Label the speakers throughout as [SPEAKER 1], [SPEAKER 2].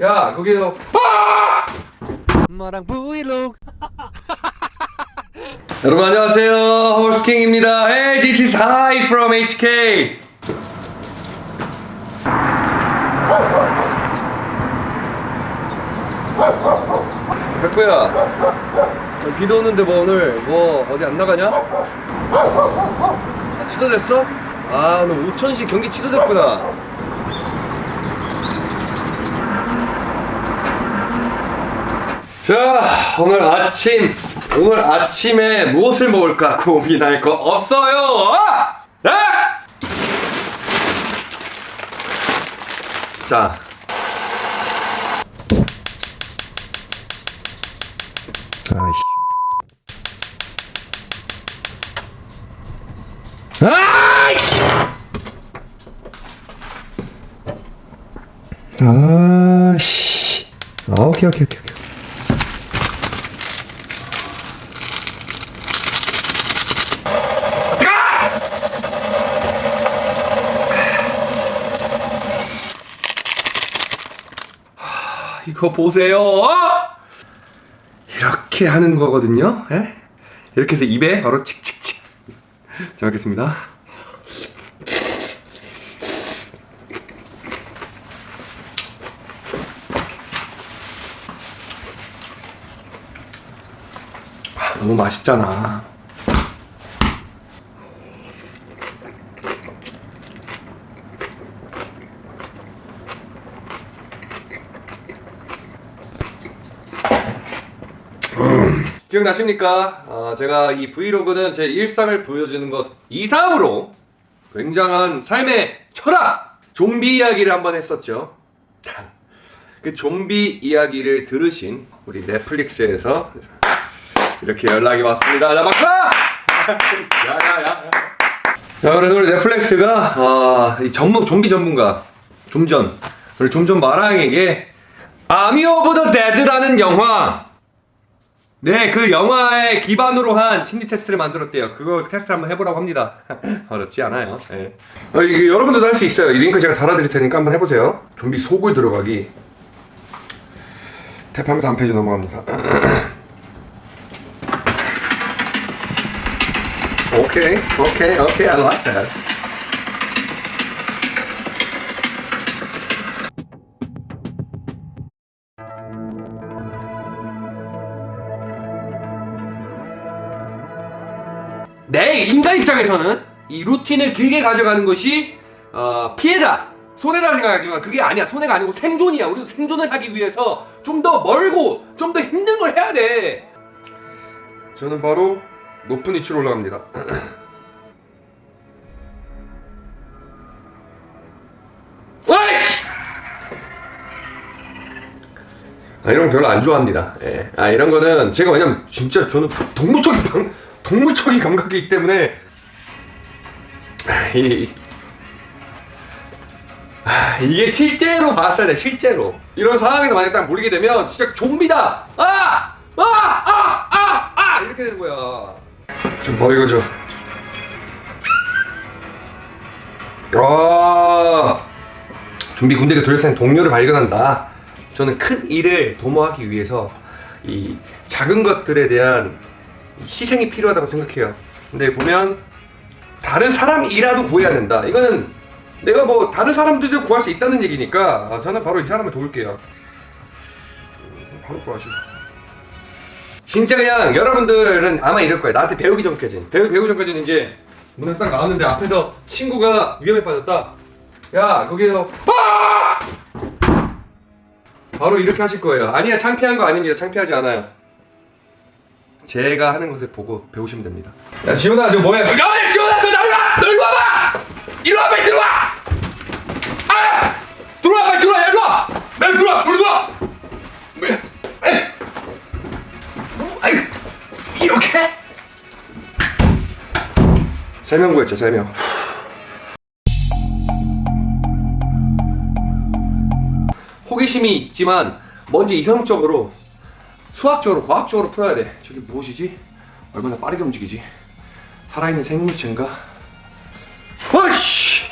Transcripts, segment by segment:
[SPEAKER 1] 야 거기서 아!
[SPEAKER 2] 마랑 브이로그
[SPEAKER 1] 여러분 안녕하세요 홀스킹입니다 Hey this is Hi from HK 백구야 비도 오는데 뭐 오늘 뭐 어디 안 나가냐? 아, 취소됐어? 아너 우천시 경기 취소됐구나 자 오늘 아침 오늘 아침에 무엇을 먹을까 고민할 거 없어요. 아! 아! 자. 아이씨. 아이씨. 아씨. 아, 오케이 오케이 오케이 이거 보세요. 어? 이렇게 하는 거거든요. 예? 이렇게 해서 입에 바로 칙칙칙. 잘 먹겠습니다. 아, 너무 맛있잖아. 기억나십니까? 아, 제가 이 브이로그는 제 일상을 보여주는 것 이상으로 굉장한 삶의 철학! 좀비 이야기를 한번 했었죠. 그 좀비 이야기를 들으신 우리 넷플릭스에서 이렇게 연락이 왔습니다. 자, 박수! 야 야 야. 자, 그래서 우리 넷플릭스가 아, 이 전문 좀비 전문가 좀전 우리 좀전 마랑에게 Army of the Dead라는 영화 네, 그 영화에 기반으로 한 심리 테스트를 만들었대요. 그거 테스트 한번 해보라고 합니다. 어렵지 않아요. 네. 어, 이게 여러분들도 할 수 있어요. 이 링크 제가 달아드릴 테니까 한번 해보세요. 좀비 속을 들어가기. 탭하면 다음 페이지 넘어갑니다. 오케이, 오케이, 오케이, I like that. 내 인간 입장에서는 이 루틴을 길게 가져가는 것이 어, 피해다. 손해다 생각하지만 그게 아니야. 손해가 아니고 생존이야. 우리도 생존을 하기 위해서 좀 더 멀고 좀 더 힘든 걸 해야 돼. 저는 바로 높은 위치로 올라갑니다! 아, 이런 거 별로 안 좋아합니다. 예. 아 이런 거는 제가 왜냐면 진짜 저는 동물적인 방, 동물적인 감각이기 때문에 아, 이, 아, 이게 실제로 봤어야 돼 실제로 이런 상황에서 만약 딱 몰리게 되면 진짜 좀비다 아! 아! 아! 아! 아! 이렇게 되는 거야 좀 버리고 줘 아, 좀비 군대가 돌려싼 동료를 발견한다 저는 큰 일을 도모하기 위해서 이 작은 것들에 대한 희생이 필요하다고 생각해요. 근데 보면 다른 사람이라도 구해야 된다. 이거는 내가 뭐 다른 사람들도 구할 수 있다는 얘기니까 아, 저는 바로 이 사람을 도울게요. 음, 바로 구하시고 진짜 그냥 여러분들은 아마 이럴 거예요. 나한테 배우기 전까지는. 배우, 배우기 전까지는 이제 문을 딱 나왔는데 앞에서 친구가 위험에 빠졌다. 야 거기에서 아! 바로 이렇게 하실 거예요. 아니야 창피한 거 아닙니다. 창피하지 않아요 제가 하는 것을 보고 배우시면 됩니다. 야 지훈아 너 뭐야? 야 지훈아 너 나가! 너 일로 와봐! 일로 와봐 일로 와! 아! 들어와 빨리 들어와 일로 와! 빨리 들어와 우리 들어와! 이렇게? 세 명 구했죠 세 명. 호기심이 있지만 먼저 이성적으로 수학적으로 과학적으로 풀어야 돼 저게 무엇이지? 얼마나 빠르게 움직이지? 살아있는 생물체인가? 허씨!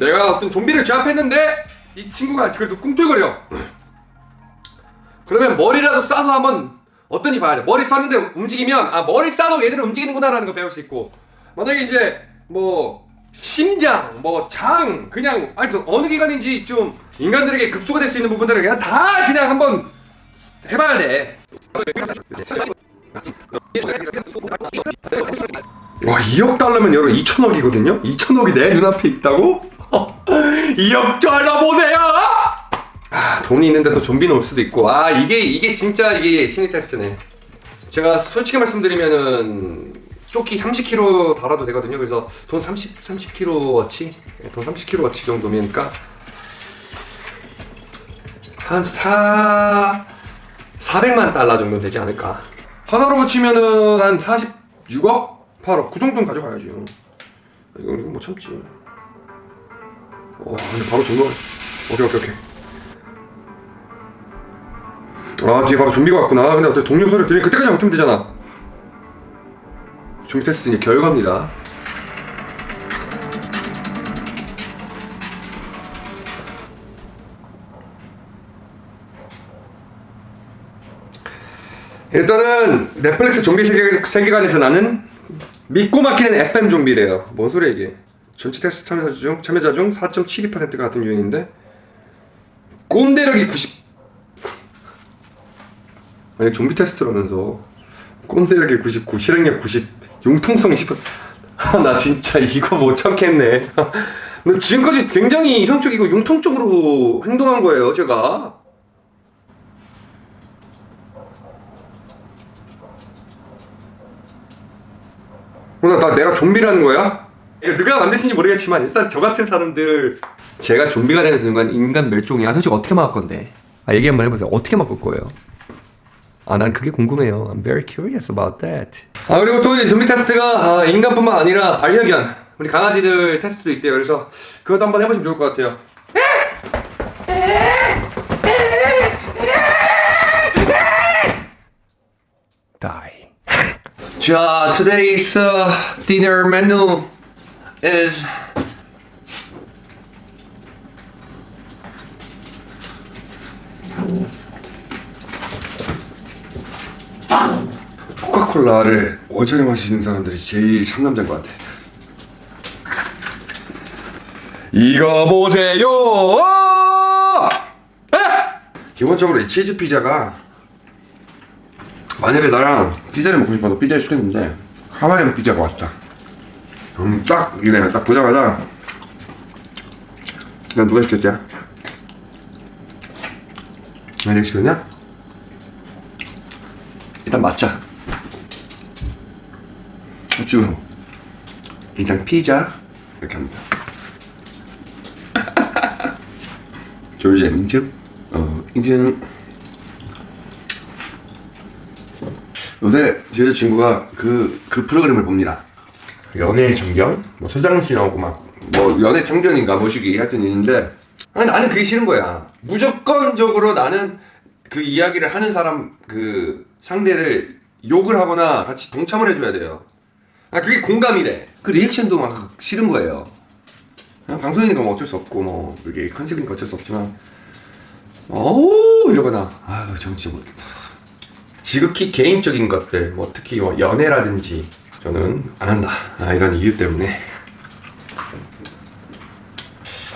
[SPEAKER 1] 내가 어떤 좀비를 제압했는데 이 친구가 그래도 꿈틀거려. 그러면 머리라도 쏴서 한번 어떤지 봐야 돼. 머리 쐈는데 움직이면 아 머리 쏴도 얘들은 움직이는구나 라는 거 배울 수 있고 만약에 이제 뭐 심장, 뭐 장, 그냥 아니 또 어느 기관인지 좀 인간들에게 급소가 될 수 있는 부분들을 그냥 다 그냥 한번 해봐야 돼. 와 2억 달러면 여러분 2천억이거든요? 2천억이 내 눈앞에 있다고? 2억 달러 보세요! 아 돈이 있는데 또 좀비는 올 수도 있고 아 이게 이게 진짜 이게 심리 테스트네 제가 솔직히 말씀드리면은 조끼 30kg 달아도 되거든요. 그래서 돈 30, 30kg어치? 돈 30kg어치 정도면니까 한 4... 400만 달러 정도 되지 않을까? 하나로 붙이면은 한 46억? 8억? 그 정도는 가져가야지. 이거 이거 못 참지. 와 근데 바로 정말 오케이 오케이 오케이. 아 뒤에 바로 좀비가 왔구나. 근데 어떻게 동료 소리 들으니 그때까지 못하면 되잖아 좀비 테스트 이제 결과입니다. 일단은 넷플릭스 좀비 세계, 세계관에서 나는 믿고 맡기는 FM 좀비래요. 뭔 소리야 이게. 전체 테스트 참여자 중, 참여자 중 4.72%가 같은 유형인데 꼰대력이 90 아니 좀비 테스트라면서 꼰대력이 99 실행력 90 융통성이 10 아, 나 진짜 이거 못 참겠네. 너 지금까지 굉장히 이성적이고 융통적으로 행동한 거예요 제가. 어, 나, 나 내가 좀비라는 거야? 누가 만드신지 모르겠지만 일단 저 같은 사람들 제가 좀비가 되는 순간 인간 멸종이야. 솔직히 어떻게 막을 건데? 아 얘기 한번 해보세요. 어떻게 막을 거예요? 아 난 그게 궁금해요. I'm very curious about that. 아 그리고 또이 좀비 테스트가 아, 인간뿐만 아니라 반려견. 우리 강아지들 테스트도 있대요. 그래서 그것도 한번 해보시면 좋을 것 같아요. Die. 자, today's uh, dinner menu is 콜라를 어제 마시는 사람들이 제일 상남자인 것 같아. 이거 보세요. 에! 기본적으로 이 치즈 피자가 만약에 나랑 피자를 먹고 싶어서 피자를 시켰는데 하와이안 피자가 왔다 음, 딱 이래 딱 보자마자 난 누가 시켰지? 내가 시켰냐? 일단 맞자 쭉 이장 피자 이렇게 합니다 조이제 인증 어 인증 요새 제 여자친구가 그, 그 프로그램을 봅니다. 연애의 정견? 뭐 서장훈 씨 나오고 막, 뭐 연애 청년인가 뭐시기 하여튼 있는데, 아니, 나는 그게 싫은 거야. 무조건적으로 나는 그 이야기를 하는 사람, 그 상대를 욕을 하거나 같이 동참을 해줘야 돼요. 아, 그게 공감이래. 그 리액션도 막 싫은 거예요. 방송이니까 뭐 어쩔 수 없고, 뭐, 그게 컨셉이니까 어쩔 수 없지만, 어우, 이러거나, 아유, 정치 못. 지극히 개인적인 것들, 뭐 특히 뭐 연애라든지 저는 안 한다. 아, 이런 이유 때문에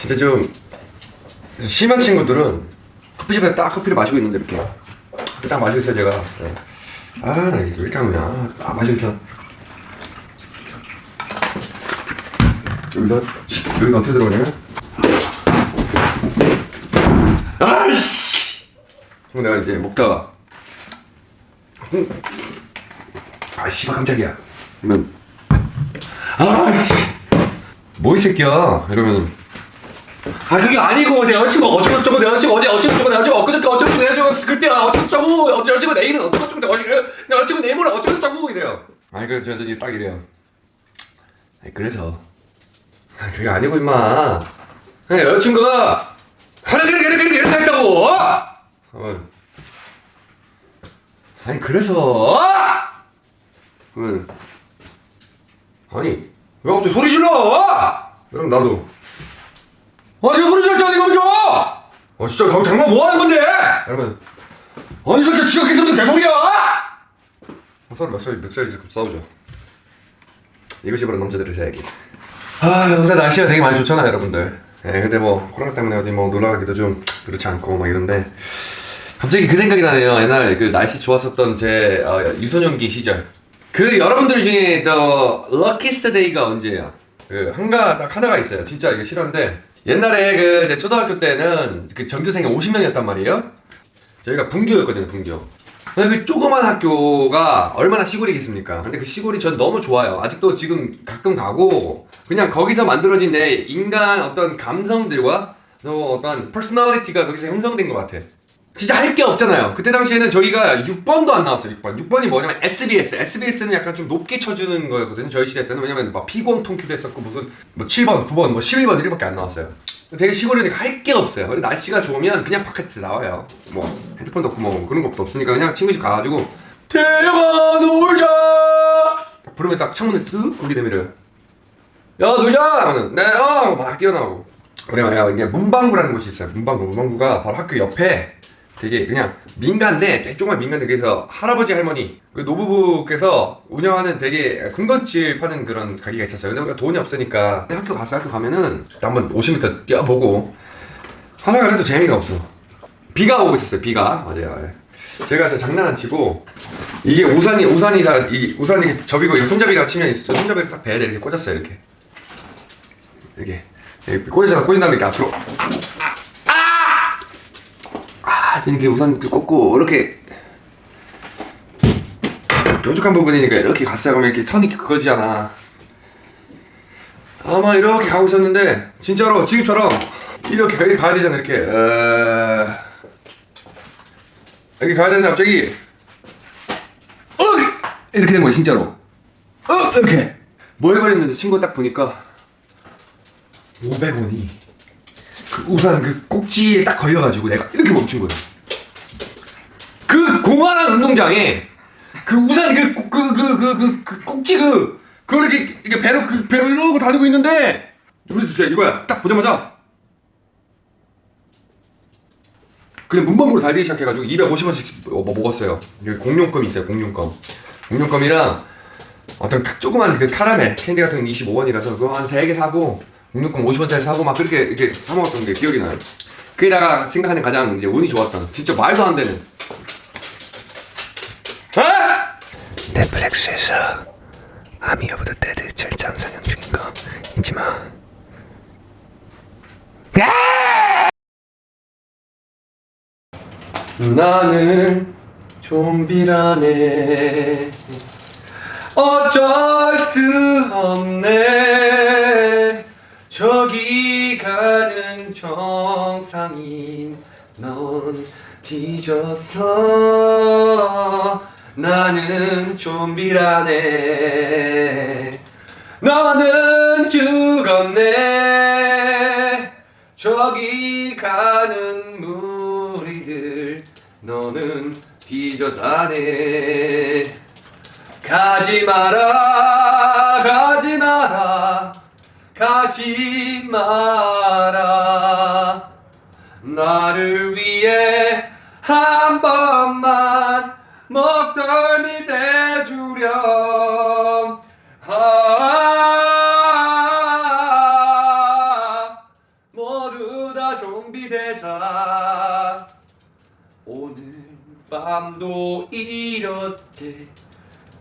[SPEAKER 1] 진짜 좀 심한 친구들은 커피숍에 딱 커피를 마시고 있는데 이렇게 딱 마시고 있어요 제가. 네. 아, 나 이거 왜 이렇게 하냐? 딱 마시고 있어. 여기서 여기서 어떻게 들어가냐면 아이씨. 그럼 내가 이제 먹다가 아 씨발 깜짝이야. 그러면 아씨! 뭐이 새끼야? 이러면 아 그게 아니고 내 여자친구 어쩌고저쩌고 내 여자친구 어제 어쩌고저쩌고 내 여자친구 엊그저께 어쩌고저쩌고 내 여자친구 어쩌고저쩌고 어제 여자친구 내일은 어쩌고저쩌고 내 여자친구 내일 모레 어쩌고저쩌고 이래요. 아니 그래서 여전히 딱 이래요. 아니 그래서 아, 그게 아니고 임마 아니, 여자친구가 하는 게 이렇게 이렇게 이렇게 했다고 어? 아니 그래서 아니 왜 갑자기 소리 질러? 그럼 나도. 아니 왜 소리 질렀지 어디 멈춰? 어 진짜 강 장난 뭐 하는 건데? 여러분. 아니 저렇게 지각해서도 개소리야? 서로 몇 살, 몇 살이지 싸우죠. 이것이 바로 남자들의 이야기. 아 요새 날씨가 되게 많이 좋잖아요 여러분들. 예, 근데 뭐 코로나 때문에 어디 뭐 놀러 가기도 좀 그렇지 않고 막 이런데 갑자기 그 생각이 나네요. 옛날 그 날씨 좋았었던 제 어, 유소년기 시절. 그 여러분들 중에 the luckiest day가 언제예요? 그 한가 딱 하나가 있어요. 진짜 이게 실화인데 옛날에 그 초등학교 때는 그 전교생이 50명이었단 말이에요. 저희가 분교였거든요, 분교. 그 조그만 학교가 얼마나 시골이겠습니까? 근데 그 시골이 전 너무 좋아요. 아직도 지금 가끔 가고 그냥 거기서 만들어진 내 인간 어떤 감성들과 또 어떤 personality가 거기서 형성된 것 같아. 진짜 할 게 없잖아요. 그때 당시에는 저희가 6번도 안 나왔어요. 6번. 6번이 뭐냐면 SBS. SBS는 약간 좀 높게 쳐주는 거였거든요. 저희 시대 때는 왜냐면 막 피구왕 통키도 했었고 무슨 뭐 7번, 9번, 뭐 11번 이렇게밖에 안 나왔어요. 되게 시골이니까 할 게 없어요. 그래서 날씨가 좋으면 그냥 바깥에 나와요. 뭐 핸드폰도 없고 뭐 그런 것도 없으니까 그냥 친구 집 가가지고 태영아 놀자. 딱 부르면 딱 창문을 쓱 고기 내밀어요. 야 놀자 하면은 네어막 뛰어나오고 그래요 이게 문방구라는 곳이 있어요 문방구 문방구가 바로 학교 옆에 되게 그냥 민간데 조그만 민간데. 그래서 할아버지 할머니 그 노부부께서 운영하는 되게 군것질 파는 그런 가게가 있었어요. 근데 우리가 돈이 없으니까. 학교 가서 학교 가면은 한번 50m 뛰어보고 하다가 그래도 재미가 없어. 비가 오고 있었어요. 비가. 맞아요. 예. 제가 저 장난 안 치고 이게 우산이 우산이 다 이 우산이 접이고 이거 손잡이가 치면 있어 손잡이를 딱 배에 이렇게 꽂았어요. 이렇게. 이렇게. 이렇게 꽂으잖아. 꽂은 다음에 이렇게 앞으로 아 이렇게 우산 이렇게 꽂고 이렇게 뾰족한 부분이니까 이렇게 갔어요. 그러면 이렇게 선이 그거지잖아. 아마 이렇게 가고 있었는데 진짜로 지금처럼 이렇게 이렇게 가야 되잖아 이렇게. 어... 이렇게 가야 되는데 갑자기 어! 이렇게 된 거야 진짜로. 어! 이렇게. 뭘 걸렸는데 친구 딱 보니까 500원이. 그 우산 그 꼭지에 딱 걸려가지고 내가 이렇게 멈춘 거야 그 공활한 운동장에 그 우산 그그 그 그 그 그 꼭지 그 그걸 이렇게 이게 배로 그 배로 이러고 다니고 있는데 우리 진짜 이거야. 딱 보자마자 그냥 문방구로 달리기 시작해가지고 250원씩 뭐 먹었어요. 여기 공룡껌이 있어요 공룡껌. 공룡껌이랑 어떤 그 조그만 그 카라멜 캔디 같은 건 25원이라서 그거 한 3개 사고 공룡껌 50원짜리 사고 막 그렇게 이렇게 사 먹었던 게 기억이 나요 그게다가 생각하는 가장 이제 운이 좋았던 진짜 말도 안 되는 아! 넷플릭스에서 아미 오브 더 데드 절장 상영 중인 거 잊지 마. 나는 좀비라네 어쩔 수 넌 뒤졌어 나는 좀비라네. 너는 죽었네. 저기 가는 무리들 너는 뒤졌다네. 가지 마라 가지 마라 가지 마 밤도 이렇게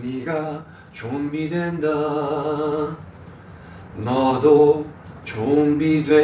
[SPEAKER 1] 네가 좀비된다. 너도 좀비된